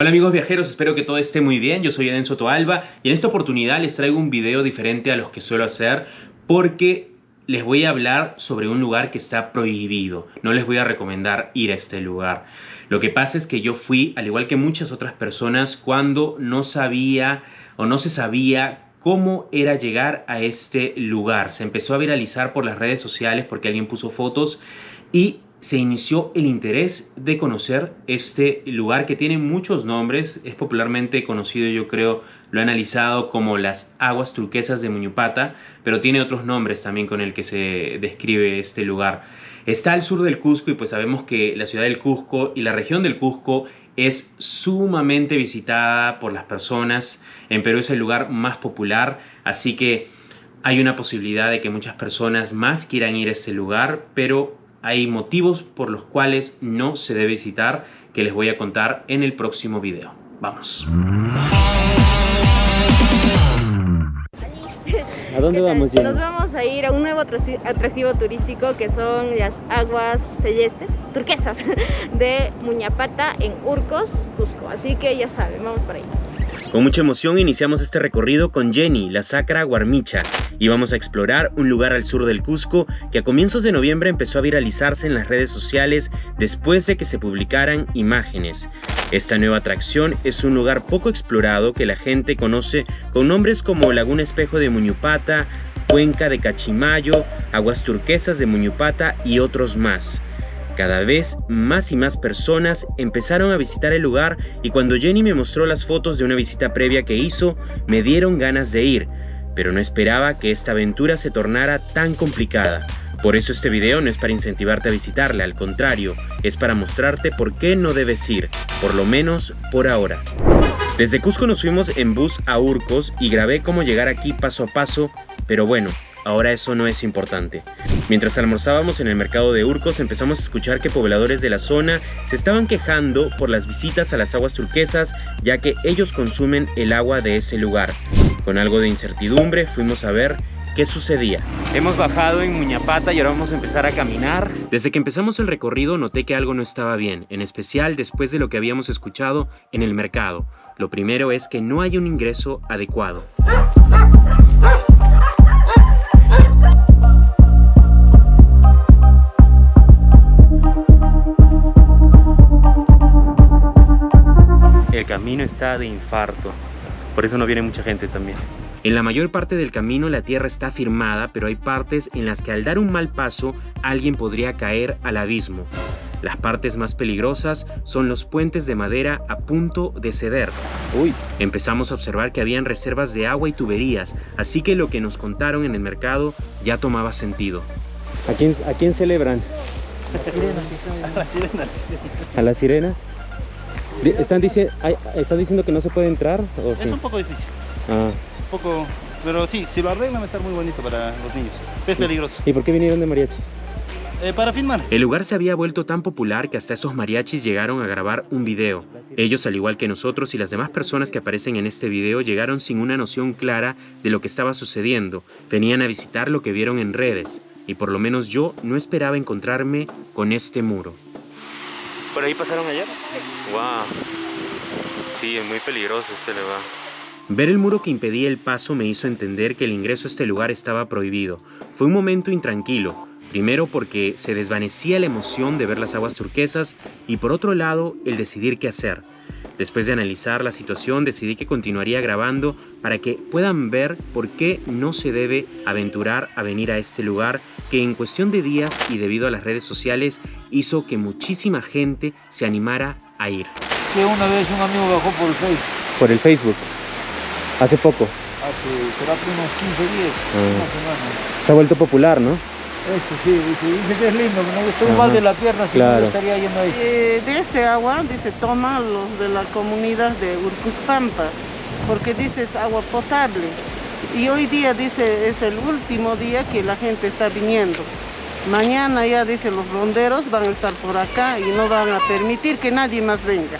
Hola amigos viajeros, espero que todo esté muy bien, yo soy Eden Toalba y en esta oportunidad les traigo un video diferente a los que suelo hacer porque les voy a hablar sobre un lugar que está prohibido, no les voy a recomendar ir a este lugar. Lo que pasa es que yo fui, al igual que muchas otras personas, cuando no sabía o no se sabía cómo era llegar a este lugar. Se empezó a viralizar por las redes sociales porque alguien puso fotos y se inició el interés de conocer este lugar que tiene muchos nombres, es popularmente conocido yo creo, lo he analizado como las aguas turquesas de Muñupata, pero tiene otros nombres también con el que se describe este lugar. Está al sur del Cusco y pues sabemos que la ciudad del Cusco y la región del Cusco es sumamente visitada por las personas, en Perú es el lugar más popular, así que hay una posibilidad de que muchas personas más quieran ir a este lugar, pero hay motivos por los cuales no se debe visitar que les voy a contar en el próximo video. Vamos. ¿A dónde vamos, Jenny? Nos vamos a ir a un nuevo atractivo turístico que son las aguas celestes, turquesas, de Muñapata en Urcos, Cusco. Así que ya saben, vamos por ahí. Con mucha emoción iniciamos este recorrido con Jenny, la sacra Guarmicha, y vamos a explorar un lugar al sur del Cusco que a comienzos de noviembre empezó a viralizarse en las redes sociales después de que se publicaran imágenes. Esta nueva atracción es un lugar poco explorado que la gente conoce con nombres como Laguna Espejo de Muñupata, Cuenca de Cachimayo, Aguas Turquesas de Muñupata y otros más. Cada vez más y más personas empezaron a visitar el lugar y cuando Jenny me mostró las fotos de una visita previa que hizo, me dieron ganas de ir, pero no esperaba que esta aventura se tornara tan complicada. Por eso este video no es para incentivarte a visitarla, al contrario, es para mostrarte por qué no debes ir, por lo menos por ahora. Desde Cusco nos fuimos en bus a Urcos y grabé cómo llegar aquí paso a paso, pero bueno, ahora eso no es importante. Mientras almorzábamos en el mercado de Urcos empezamos a escuchar que pobladores de la zona se estaban quejando por las visitas a las aguas turquesas ya que ellos consumen el agua de ese lugar. Con algo de incertidumbre fuimos a ver qué sucedía. Hemos bajado en Muñapata y ahora vamos a empezar a caminar. Desde que empezamos el recorrido noté que algo no estaba bien, en especial después de lo que habíamos escuchado en el mercado. Lo primero es que no hay un ingreso adecuado. El camino está de infarto, por eso no viene mucha gente también. En la mayor parte del camino la tierra está firmada, pero hay partes en las que al dar un mal paso alguien podría caer al abismo. Las partes más peligrosas son los puentes de madera a punto de ceder. Uy. Empezamos a observar que habían reservas de agua y tuberías, así que lo que nos contaron en el mercado ya tomaba sentido. ¿A quién, a quién celebran? A las sirenas. ¿A las sirenas? ¿Están, ¿Están diciendo que no se puede entrar? ¿o es un poco difícil. Ah. Un poco, pero sí, si lo arreglan va a estar muy bonito para los niños. Es peligroso. ¿Y por qué vinieron de mariachi? Eh, para filmar. El lugar se había vuelto tan popular que hasta estos mariachis llegaron a grabar un video. Ellos, al igual que nosotros y las demás personas que aparecen en este video, llegaron sin una noción clara de lo que estaba sucediendo. Venían a visitar lo que vieron en redes, y por lo menos yo no esperaba encontrarme con este muro. ¿Por ahí pasaron ayer? Wow. Sí, es muy peligroso este lugar. Ver el muro que impedía el paso me hizo entender que el ingreso a este lugar estaba prohibido. Fue un momento intranquilo, primero porque se desvanecía la emoción de ver las aguas turquesas y por otro lado el decidir qué hacer. Después de analizar la situación decidí que continuaría grabando para que puedan ver por qué no se debe aventurar a venir a este lugar que en cuestión de días y debido a las redes sociales hizo que muchísima gente se animara a ir. Que una vez un amigo bajó por el Facebook. ¿Por el Facebook? ¿Hace poco? Hace, será unos 15 días, Ah. una semana. Se ha vuelto popular, ¿no? Este sí, dice, dice que es lindo, que no estoy mal de la pierna, si Claro. no estaría yendo ahí. Eh, de este agua, dice, toma los de la comunidad de Urcuspampa, porque dice es agua potable. Y hoy día, dice, es el último día que la gente está viniendo. Mañana ya, dice, los ronderos van a estar por acá y no van a permitir que nadie más venga.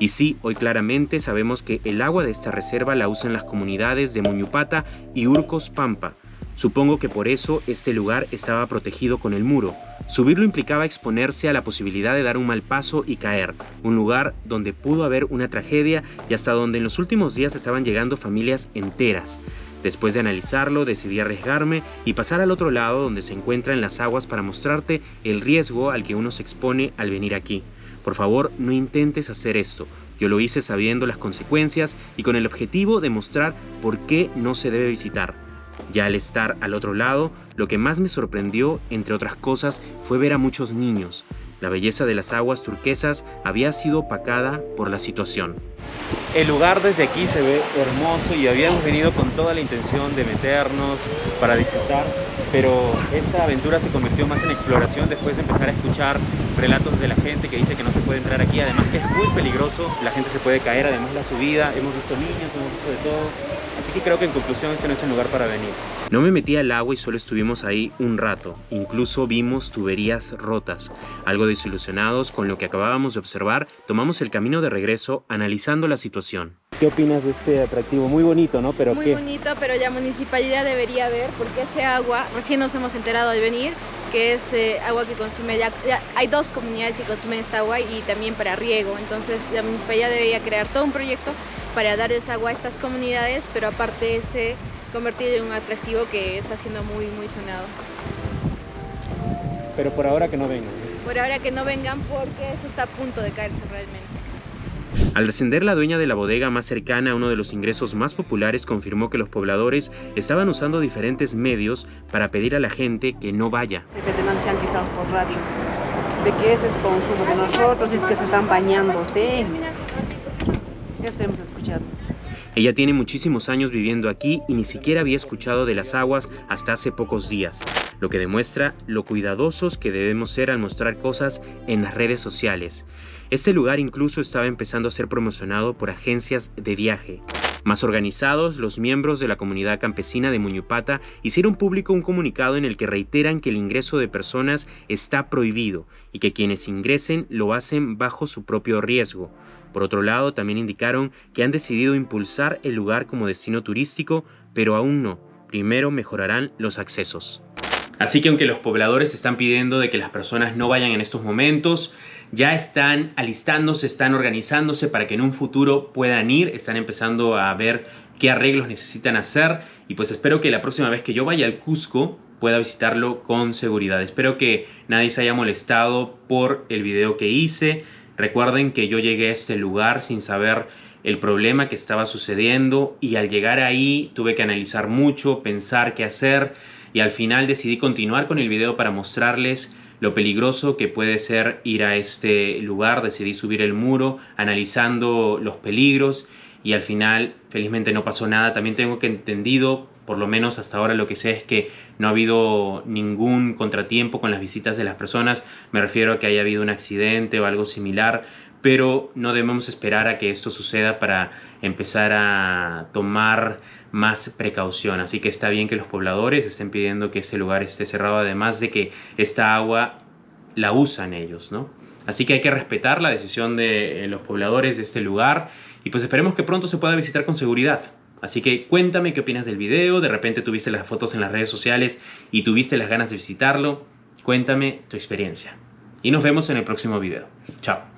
Y sí, hoy claramente sabemos que el agua de esta reserva la usan las comunidades de Muñupata y Urcos Pampa. Supongo que por eso este lugar estaba protegido con el muro. Subirlo implicaba exponerse a la posibilidad de dar un mal paso y caer, un lugar donde pudo haber una tragedia y hasta donde en los últimos días estaban llegando familias enteras. Después de analizarlo, decidí arriesgarme y pasar al otro lado donde se encuentran las aguas para mostrarte el riesgo al que uno se expone al venir aquí. Por favor, no intentes hacer esto. Yo lo hice sabiendo las consecuencias y con el objetivo de mostrar por qué no se debe visitar. Ya al estar al otro lado, lo que más me sorprendió, entre otras cosas, fue ver a muchos niños. La belleza de las aguas turquesas había sido opacada por la situación. El lugar desde aquí se ve hermoso y habíamos venido con toda la intención de meternos para disfrutar, pero esta aventura se convirtió más en exploración después de empezar a escuchar relatos de la gente que dice que no se puede entrar aquí, además que es muy peligroso, la gente se puede caer, además la subida, hemos visto niños, hemos visto de todo, Que creo que en conclusión este no es el lugar para venir. No me metí al agua y solo estuvimos ahí un rato. Incluso vimos tuberías rotas. Algo desilusionados con lo que acabábamos de observar, tomamos el camino de regreso analizando la situación. ¿Qué opinas de este atractivo? Muy bonito, ¿no? Pero Muy bonito, pero ya municipalidad debería ver porque ese agua, recién nos hemos enterado al venir, que es eh, agua que consume, ya, hay dos comunidades que consumen esta agua y también para riego, entonces la municipalidad debería crear todo un proyecto para dar agua a estas comunidades, pero aparte se convertir en un atractivo que está siendo muy, muy sonado. Pero por ahora que no vengan. Por ahora que no vengan porque eso está a punto de caerse realmente. Al descender, la dueña de la bodega más cercana a uno de los ingresos más populares confirmó que los pobladores estaban usando diferentes medios para pedir a la gente que no vaya. Se han quejado por radio de que ese es consumo de nosotros, es que se están bañándose. Hemos escuchado. Ella tiene muchísimos años viviendo aquí y ni siquiera había escuchado de las aguas hasta hace pocos días, lo que demuestra lo cuidadosos que debemos ser al mostrar cosas en las redes sociales. Este lugar incluso estaba empezando a ser promocionado por agencias de viaje. Más organizados, los miembros de la comunidad campesina de Muñupata hicieron público un comunicado en el que reiteran que el ingreso de personas está prohibido y que quienes ingresen lo hacen bajo su propio riesgo. Por otro lado, también indicaron que han decidido impulsar el lugar como destino turístico, pero aún no. Primero mejorarán los accesos. Así que aunque los pobladores están pidiendo de que las personas no vayan en estos momentos, ya están alistándose, están organizándose para que en un futuro puedan ir, están empezando a ver qué arreglos necesitan hacer y pues espero que la próxima vez que yo vaya al Cusco pueda visitarlo con seguridad. Espero que nadie se haya molestado por el video que hice. Recuerden que yo llegué a este lugar sin saber el problema que estaba sucediendo y al llegar ahí tuve que analizar mucho, pensar qué hacer y al final decidí continuar con el video para mostrarles lo peligroso que puede ser ir a este lugar. Decidí subir el muro analizando los peligros y al final felizmente no pasó nada. También tengo que entendido por lo menos hasta ahora lo que sé es que no ha habido ningún contratiempo con las visitas de las personas, me refiero a que haya habido un accidente o algo similar, pero no debemos esperar a que esto suceda para empezar a tomar más precaución. Así que está bien que los pobladores estén pidiendo que ese lugar esté cerrado, además de que esta agua la usan ellos, ¿no? Así que hay que respetar la decisión de los pobladores de este lugar y pues esperemos que pronto se pueda visitar con seguridad. Así que cuéntame qué opinas del video, de repente tuviste las fotos en las redes sociales y tuviste las ganas de visitarlo. Cuéntame tu experiencia. Y nos vemos en el próximo video. Chao.